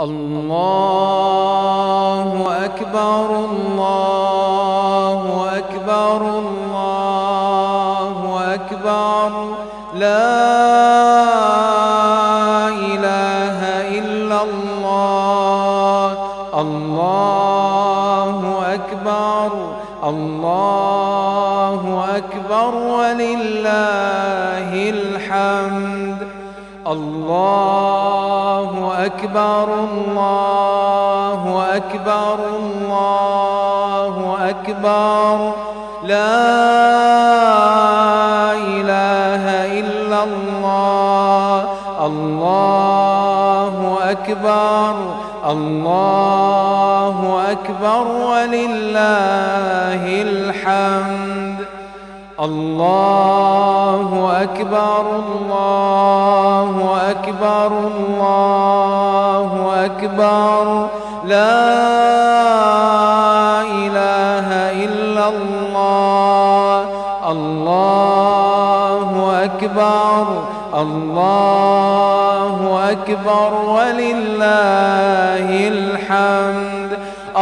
الله أكبر الله أكبر الله أكبر. لا إله إلا الله الله أكبر الله أكبر ولله الحمد. الله أكبر الله أكبر الله أكبر. لا إله إلا الله الله أكبر الله أكبر ولله الحمد. الله أكبر الله أكبر الله أكبر. لا إله إلا الله. الله أكبر الله أكبر ولله الحمد.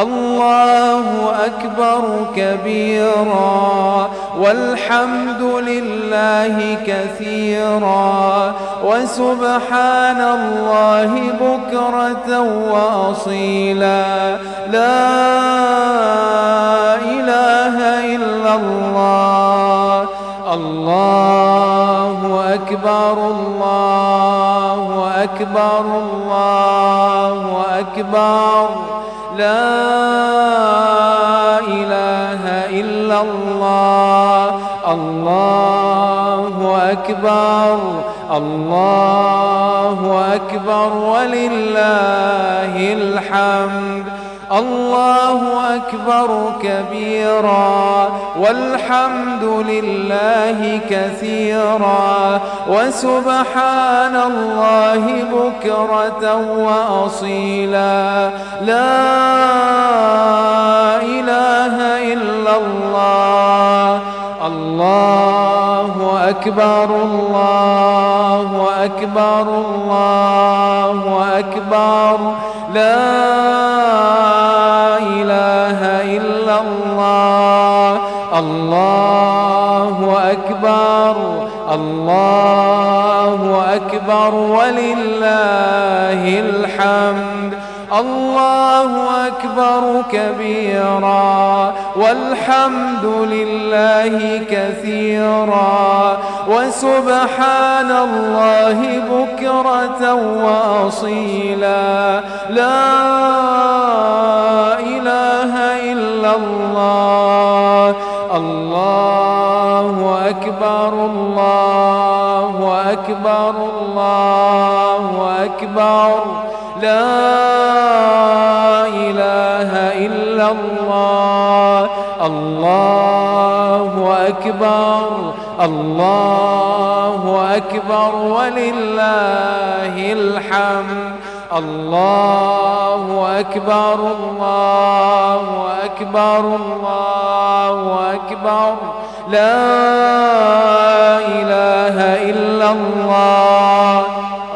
الله أكبر كبيرا والحمد لله كثيرا وسبحان الله بكرة وأصيلا. لا إله إلا الله. الله أكبر الله أكبر الله أكبر. لا إله إلا الله. الله أكبر. الله أكبر. ولله الحمد. الله أكبر كبيرا والحمد لله كثيرا وسبحان الله بكرة وأصيلا. لا إله إلا الله. الله أكبر الله أكبر الله أكبر. لا الله أكبر الله أكبر ولله الحمد. الله أكبر كبيرا والحمد لله كثيرا. وسبحان الله بكرة وأصيلا. لا إله إلا الله. أكبر الله أكبر الله أكبر. لا إله إلا الله. الله أكبر الله أكبر ولله الحمد. الله أكبر الله أكبر الله أكبر. لا إله إلا الله.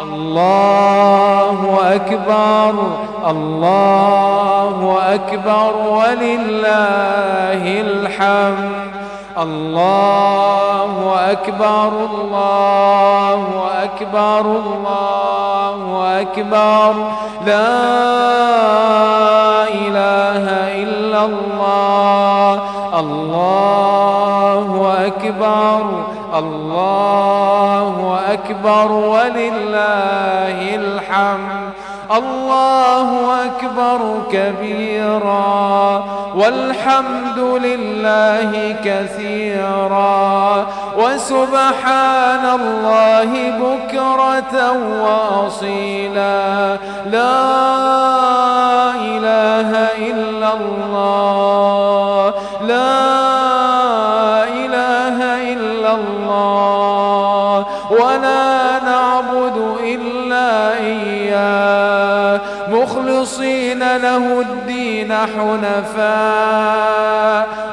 الله أكبر. الله أكبر. ولله الحمد. الله أكبر. الله أكبر. الله أكبر. لا إله إلا الله. الله أكبر الله أكبر ولله الحمد. الله أكبر كبيرا. والحمد لله كثيرا. وسبحان الله بكرة وأصيلا. لا إله إلا الله. حنفاء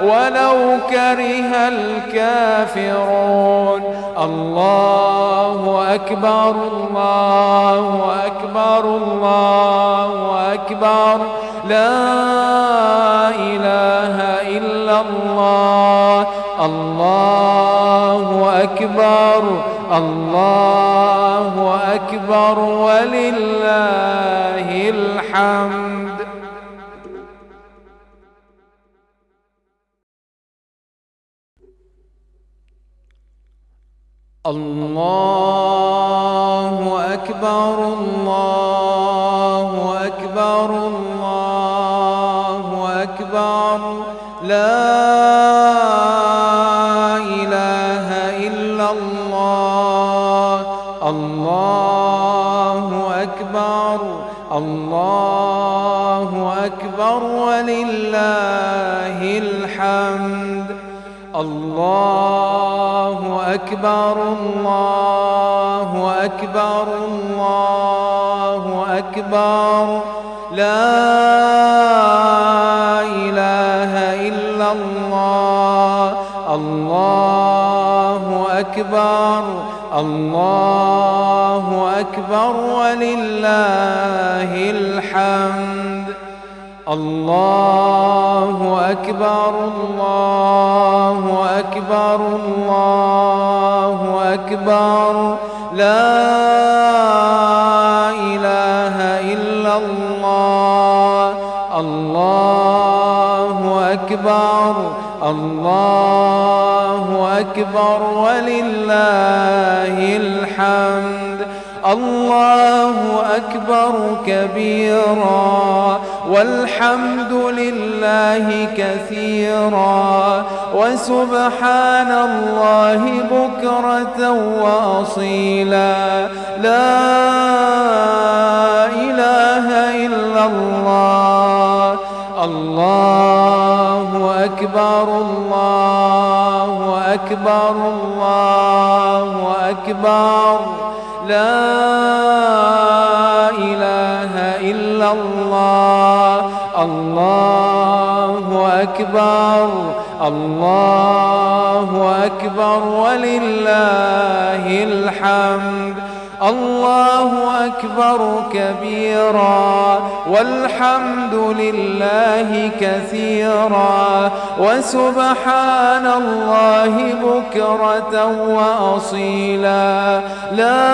ولو كره الكافرون. الله أكبر الله أكبر الله أكبر. لا إله إلا الله. الله أكبر الله أكبر. ولله الحمد. الله أكبر الله أكبر الله أكبر. لا إله إلا الله. الله أكبر الله أكبر ولله الحمد. الله أكبر الله أكبر الله أكبر. لا إله إلا الله الله أكبر الله أكبر ولله الحمد. الله أكبر الله أكبر الله أكبر. لا إله إلا الله. الله أكبر الله أكبر ولله الحمد. الله أكبر كبيرا. والحمد لله كثيرا وسبحان الله بكرة وأصيلا. لا إله إلا الله. الله أكبر الله أكبر الله أكبر. لا إله إلا الله. الله أكبر. الله أكبر. ولله الحمد. الله أكبر كبيرا والحمد لله كثيرا وسبحان الله بكرة وأصيلا. لا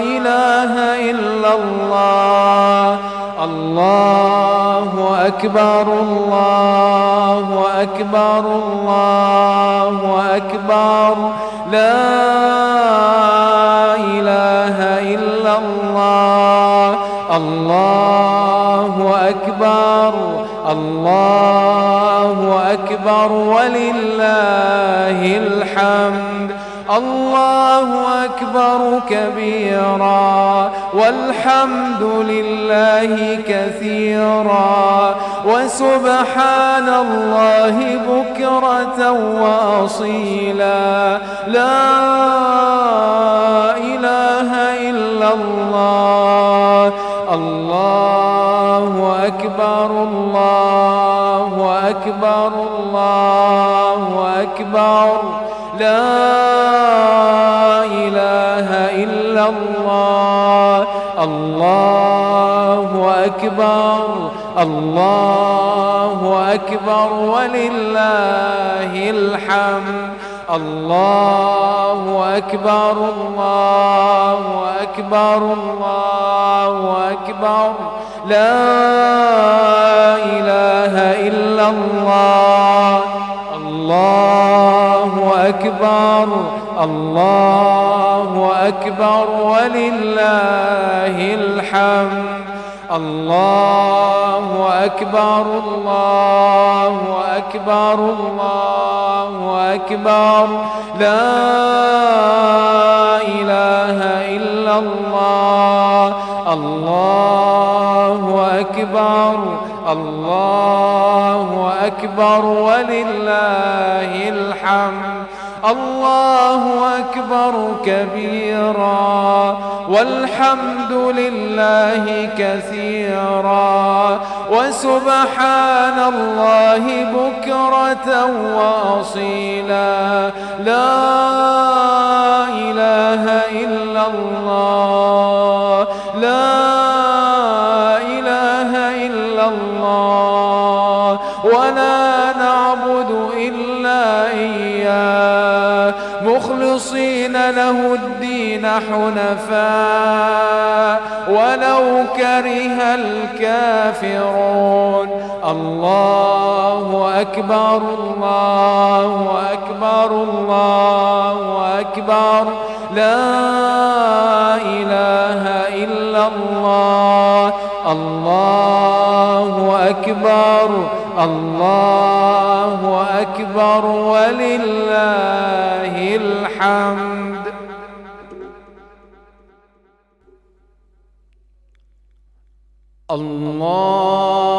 إله إلا الله. الله أكبر الله أكبر الله أكبر. لا والحمد لله كثيرا وسبحان الله بكرة وأصيلا لا إله إلا الله الله أكبر الله أكبر الله أكبر لا أكبر. الله أكبر ولله الحمد. الله أكبر الله أكبر الله أكبر. لا إله إلا الله. الله أكبر الله أكبر ولله الحمد. الله أكبر الله أكبر الله أكبر لا إله إلا الله الله أكبر الله أكبر ولله الحمد الله أكبر كبيرا والحمد لله كثيرا وسبحان الله بكرة وأصيلا. لا إله إلا الله. حنفاء ولو كره الكافرون. الله أكبر الله أكبر الله أكبر. لا إله إلا الله. الله أكبر الله أكبر. ولله الحمد. الله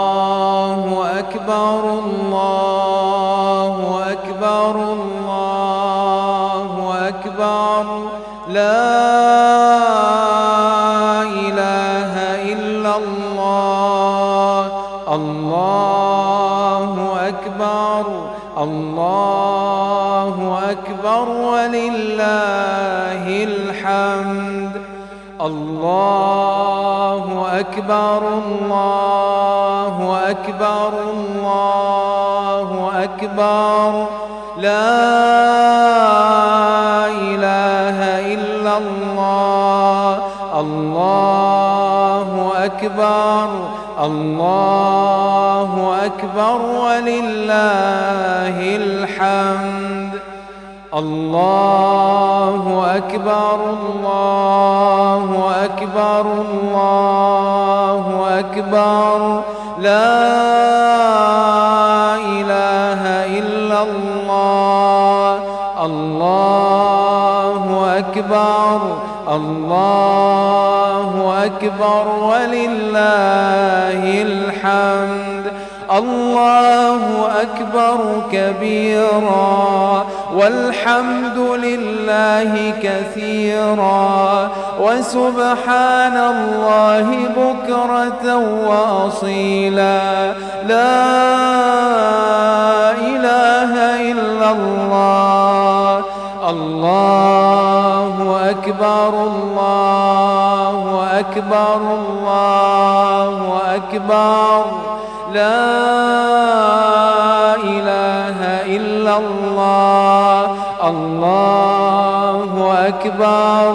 أكبر الله أكبر الله أكبر. لا إله إلا الله. الله أكبر الله أكبر ولله الحمد. الله أكبر الله أكبر الله أكبر لا إله إلا الله الله أكبر الله أكبر ولله الحمد الله أكبر الله أكبر الله أكبر. لا إله إلا الله. الله أكبر الله أكبر. ولله الحمد. الله أكبر كبيرا والحمد لله كثيرا وسبحان الله بكرة وأصيلا. لا إله إلا الله. الله أكبر الله أكبر الله أكبر. لا إله إلا الله. الله أكبر.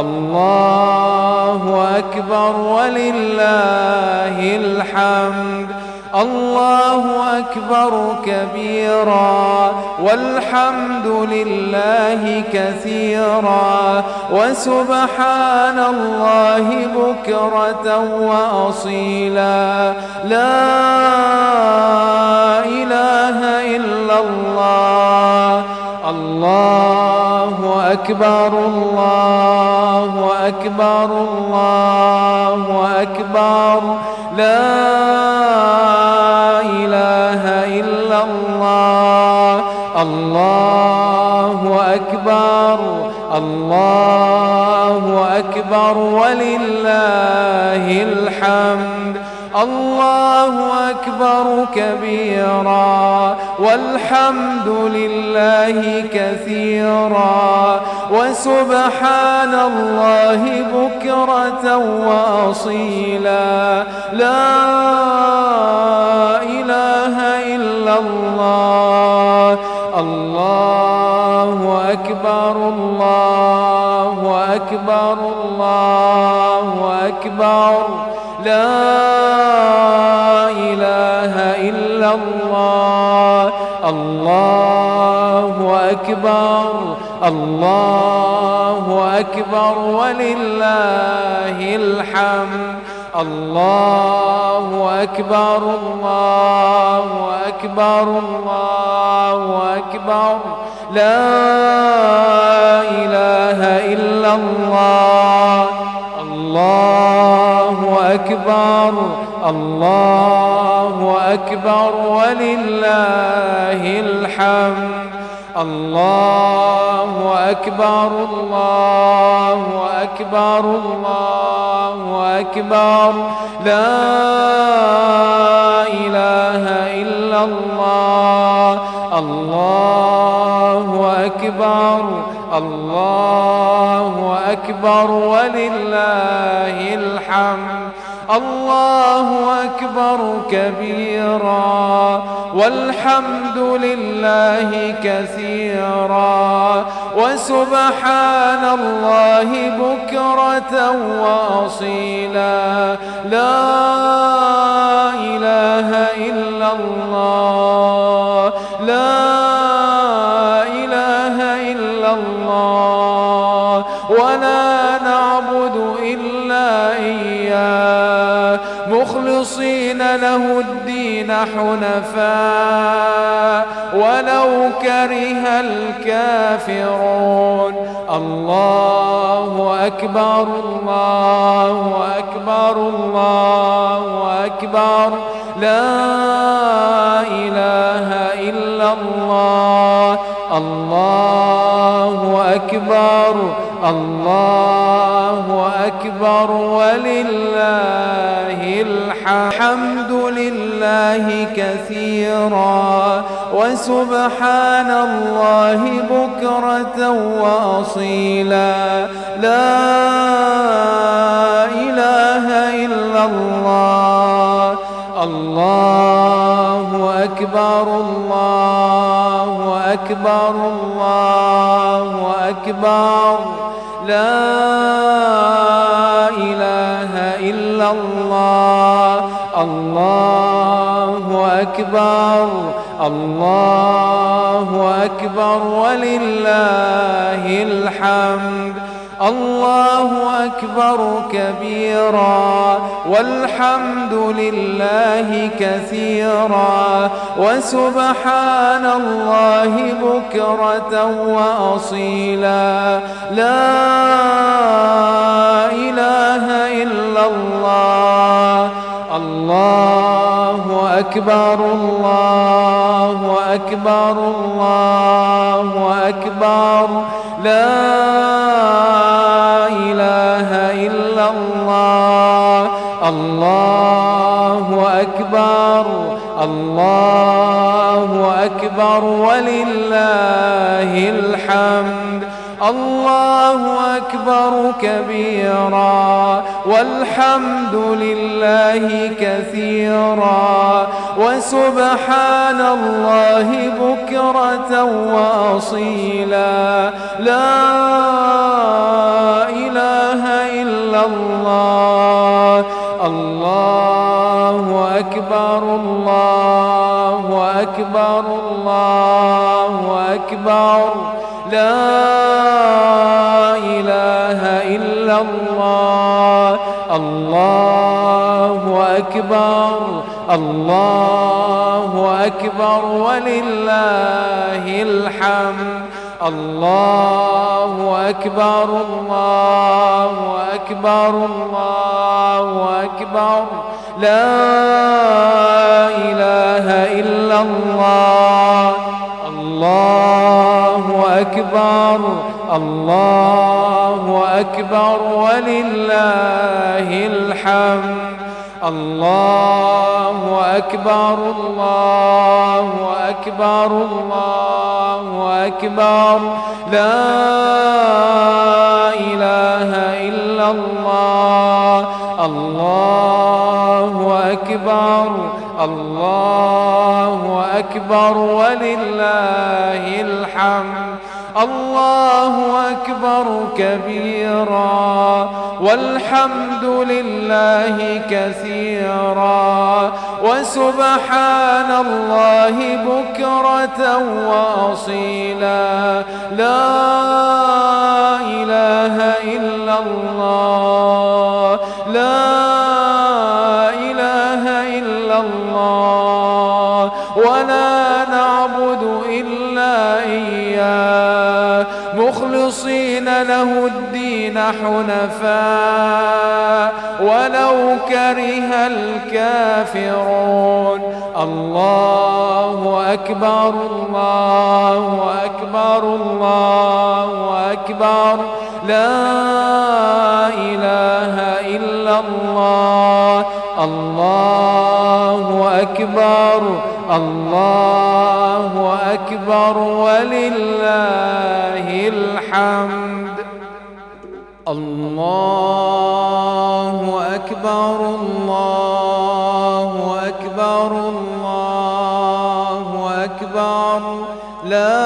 الله أكبر. ولله الحمد. الله أكبر كبيرا والحمد لله كثيرا وسبحان الله بكرة وأصيلا. لا إله إلا الله. الله أكبر الله أكبر الله أكبر. لا أكبر ولله الحمد. الله أكبر كبيرا والحمد لله كثيرا. وسبحان الله بكرة وأصيلا. لا إله إلا الله. أكبر الله أكبر. لا إله إلا الله. الله أكبر. الله أكبر. ولله الحمد. الله أكبر. الله أكبر. الله أكبر. لا إله إلا الله. الله أكبر. الله أكبر. ولله الحمد. الله أكبر. الله أكبر. الله أكبر. لا إله إلا الله. أكبر. الله أكبر ولله الحمد. الله أكبر كبيرا. والحمد لله كثيرا. وسبحان الله بكرة وأصيلا. لا إله إلا الله. الكافرون. الله أكبر الله أكبر الله أكبر. لا أكبر. الله أكبر ولله الحمد لله كثيرا. وسبحان الله بكرة وأصيلا. لا إله إلا الله. الله أكبر الله أكبر الله أكبر. لا إله إلا الله. الله أكبر. الله أكبر. ولله الحمد. الله أكبر كبيرا والحمد لله كثيرا وسبحان الله بكرة وأصيلا. لا إله إلا الله. الله أكبر الله أكبر الله أكبر. لا أكبر ولله الحمد. الله أكبر كبيرا والحمد لله كثيرا. وسبحان الله بكرة وأصيلا. لا إله إلا الله. الله أكبر الله أكبر الله أكبر. لا إله إلا الله. الله أكبر. الله أكبر. ولله الحمد. الله أكبر. الله أكبر. الله أكبر. لا إله الله. الله أكبر. الله أكبر. ولله الحمد. الله أكبر. الله أكبر. الله أكبر. لا إله إلا الله. الله أكبر. الله أكبر ولله الحمد. الله أكبر كبيرا. والحمد لله كثيرا. وسبحان الله بكرة وأصيلا. لا إله إلا الله. حنفاء ولو كره الكافرون. الله أكبر الله أكبر الله أكبر. لا إله إلا الله. الله أكبر الله أكبر ولله الله أكبر الله أكبر الله أكبر. لا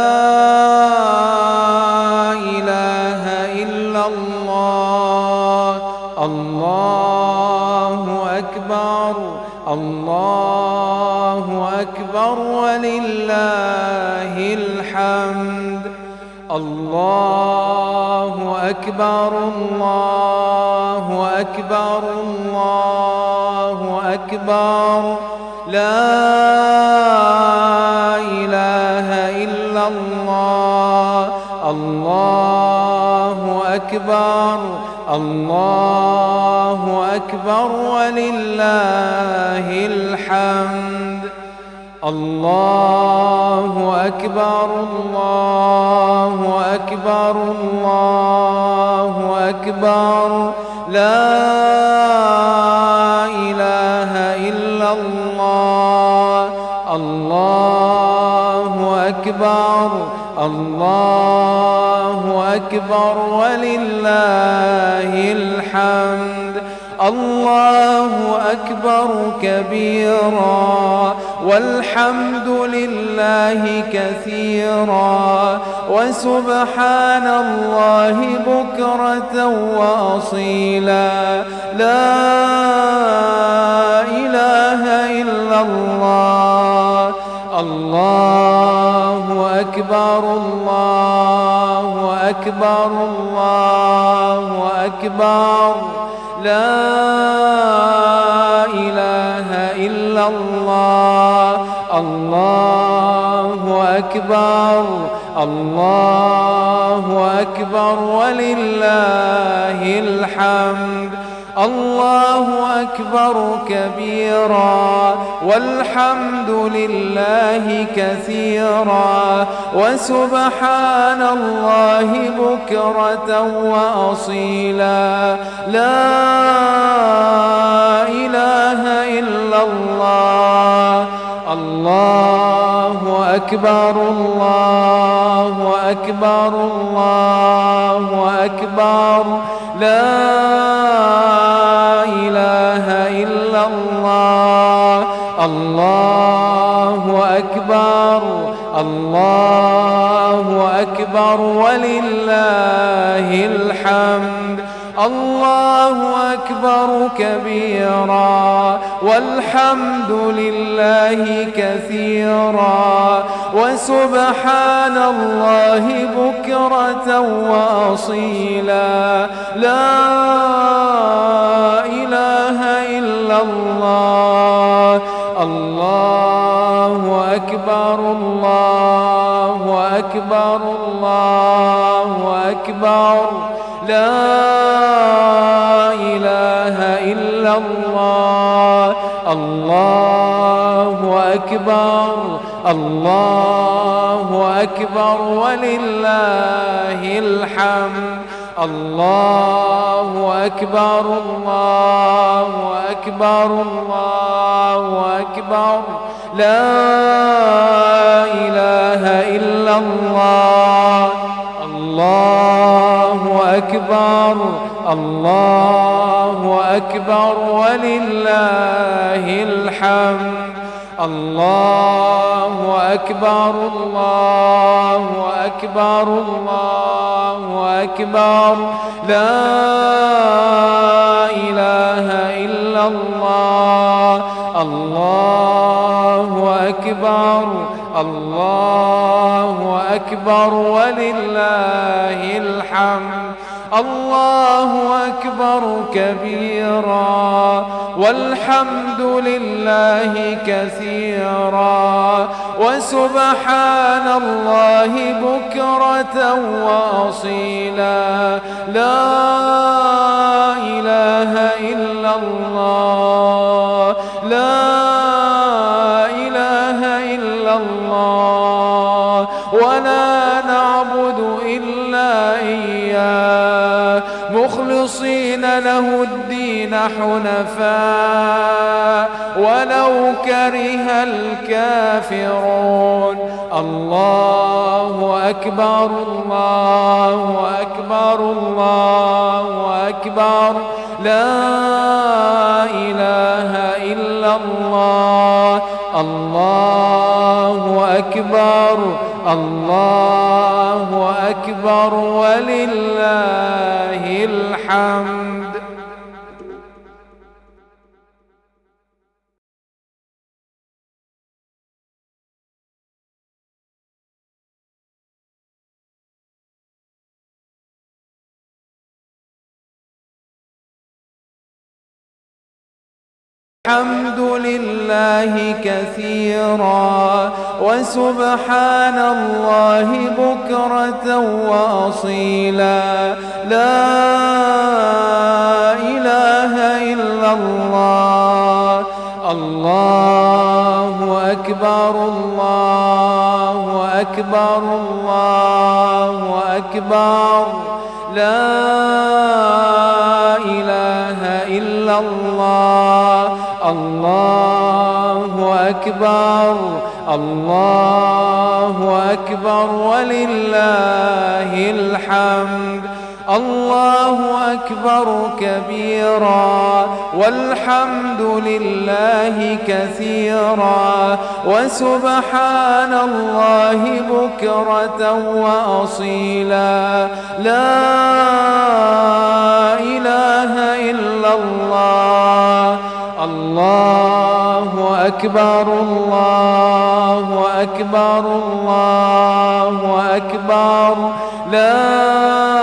إله إلا الله. الله أكبر الله أكبر ولله الحمد. الله أكبر الله أكبر الله أكبر لا إله إلا الله الله أكبر الله أكبر ولله الحمد الله أكبر الله أكبر الله أكبر. لا إله إلا الله. الله أكبر الله أكبر. ولله الحمد. الله أكبر كبيرا والحمد لله كثيرا وسبحان الله بكرة وأصيلا. لا إله إلا الله. الله أكبر الله أكبر الله أكبر. لا إله إلا الله. الله أكبر. الله أكبر. ولله الحمد. الله أكبر كبيرا والحمد لله كثيرا وسبحان الله بكرة وأصيلا. لا إله إلا الله. الله أكبر الله أكبر الله أكبر. لا أكبر ولله الحمد. الله أكبر كبيرا والحمد لله كثيرا. وسبحان الله بكرة وأصيلا. لا إله إلا الله. الله أكبر الله أكبر الله أكبر. لا إله إلا الله. الله أكبر. الله أكبر. ولله الحمد. الله أكبر. الله أكبر. الله أكبر. لا الله. الله أكبر. الله أكبر. ولله الحمد. الله أكبر. الله أكبر. الله أكبر. لا إله إلا الله. الله أكبر. الله أكبر ولله الحمد. الله أكبر كبيرا. والحمد لله كثيرا. وسبحان الله بكرة وأصيلا. لا إله إلا الله. حنفاء ولو كره الكافرون. الله أكبر الله أكبر الله أكبر. لا إله إلا الله. الله أكبر الله أكبر. ولله الحمد. الحمد لله كثيرا وسبحان الله بكرة وأصيلا. لا إله إلا الله. الله أكبر الله أكبر الله أكبر. لا إله إلا الله. الله أكبر الله أكبر ولله الحمد. الله أكبر كبيرا والحمد لله كثيرا. وسبحان الله بكرة وأصيلا. لا إله إلا الله. أكبر الله أكبر الله أكبر. لا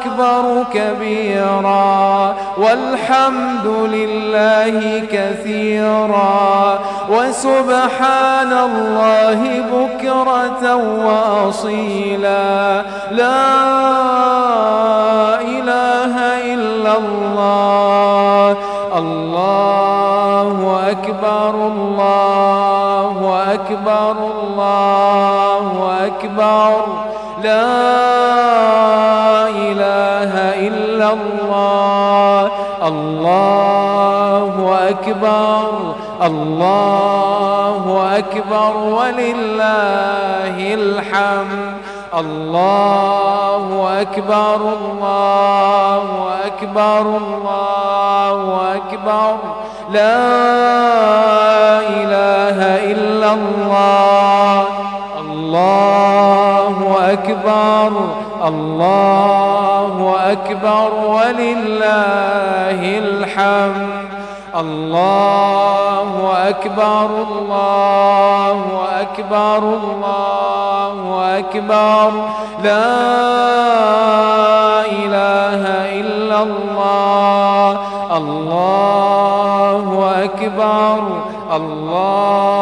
أكبر كبيرا والحمد لله كثيرا. وسبحان الله بكرة وأصيلا. لا إله إلا الله. الله أكبر الله أكبر الله الله الله أكبر. الله أكبر. ولله الحمد. الله أكبر. الله أكبر. الله أكبر. لا إله إلا الله. الله أكبر. الله أكبر ولله الحمد. الله أكبر الله أكبر الله أكبر. لا إله إلا الله. الله أكبر الله